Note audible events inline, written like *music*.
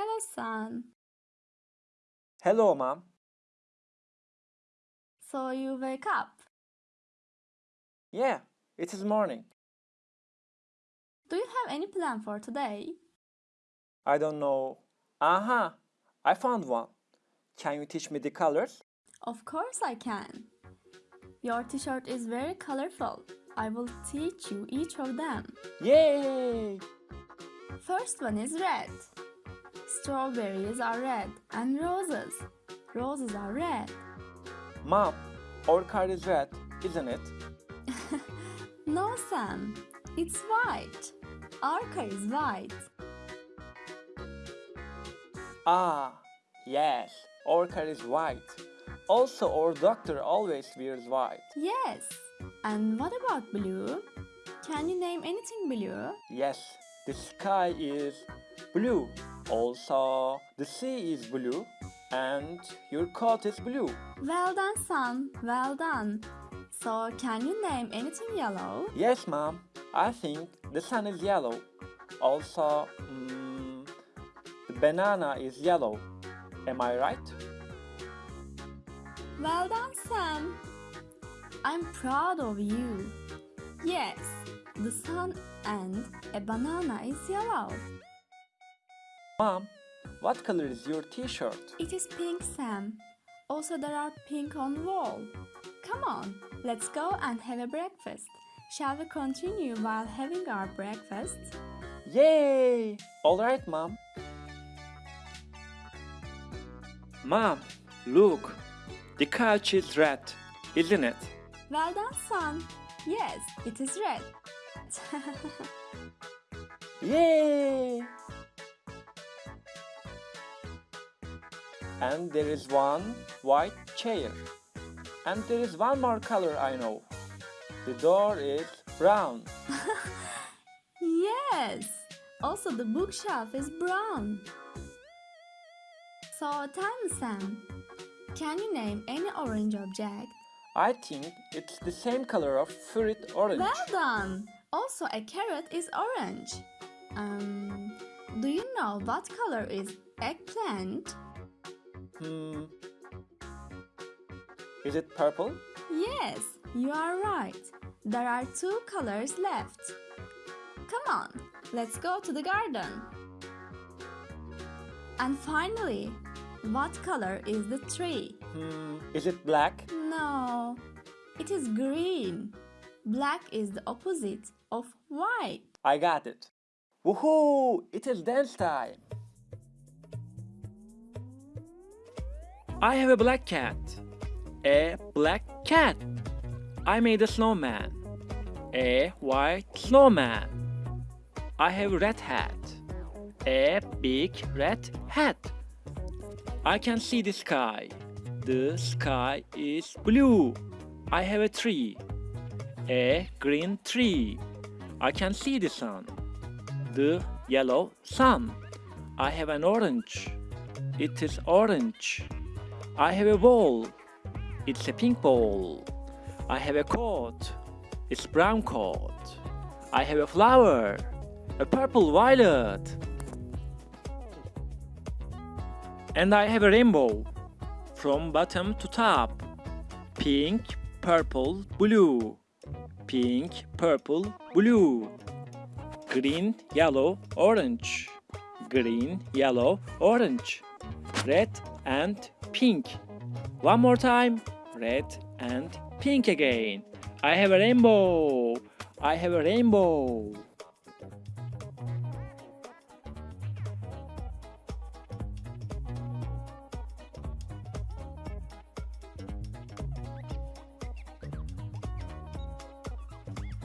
Hello, son. Hello, Mom. So you wake up. Yeah, it is morning. Do you have any plan for today? I don't know. Aha, I found one. Can you teach me the colors? Of course I can. Your t-shirt is very colorful. I will teach you each of them. Yay! First one is red. Strawberries are red and roses. Roses are red. Mom, our car is red, isn't it? *laughs* No, Sam. It's white. Our car is white. Ah, yes, our car is white. Also, our doctor always wears white. Yes. And what about blue? Can you name anything blue? Yes, the sky is blue. Also, the sea is blue. And your coat is blue. Well done, son. Well done. So, can you name anything yellow? Yes, mom. I think the sun is yellow. Also, mm, the banana is yellow. Am I right? Well done, Sam. I'm proud of you. Yes, the sun and a banana is yellow. Mom, what color is your t-shirt? It is pink, Sam. Also, there are pink on wall. Come on, let's go and have a breakfast. Shall we continue while having our breakfast? Yay! Alright, mom. Mom, look. The couch is red, isn't it? Well done, son. Yes, it is red. *laughs* Yay! And there is one white chair. And there is one more color I know. The door is brown. *laughs* yes. Also, the bookshelf is brown. So, Sam, can you name any orange object? I think it's the same color of fruit orange. Well done! Also, a carrot is orange. Um, do you know what color is eggplant? Hmm. Is it purple? Yes, you are right. There are two colors left. Come on, let's go to the garden. And finally, what color is the tree? Hmm. Is it black? No, it is green. Black is the opposite of white. I got it. Woohoo! It is dance time. I have a black cat. A black cat. I made a snowman. A white snowman. I have a red hat. A big red hat. I can see the sky. The sky is blue. I have a tree. A green tree. I can see the sun. The yellow sun. I have an orange. It is orange. I have a ball. It's a pink ball. I have a coat. It's brown coat. I have a flower. A purple violet. And I have a rainbow. From bottom to top. Pink, purple, blue. Pink, purple, blue. Green, yellow, orange. Green, yellow, orange. Red and pink. One more time. Red and pink again. I have a rainbow. I have a rainbow.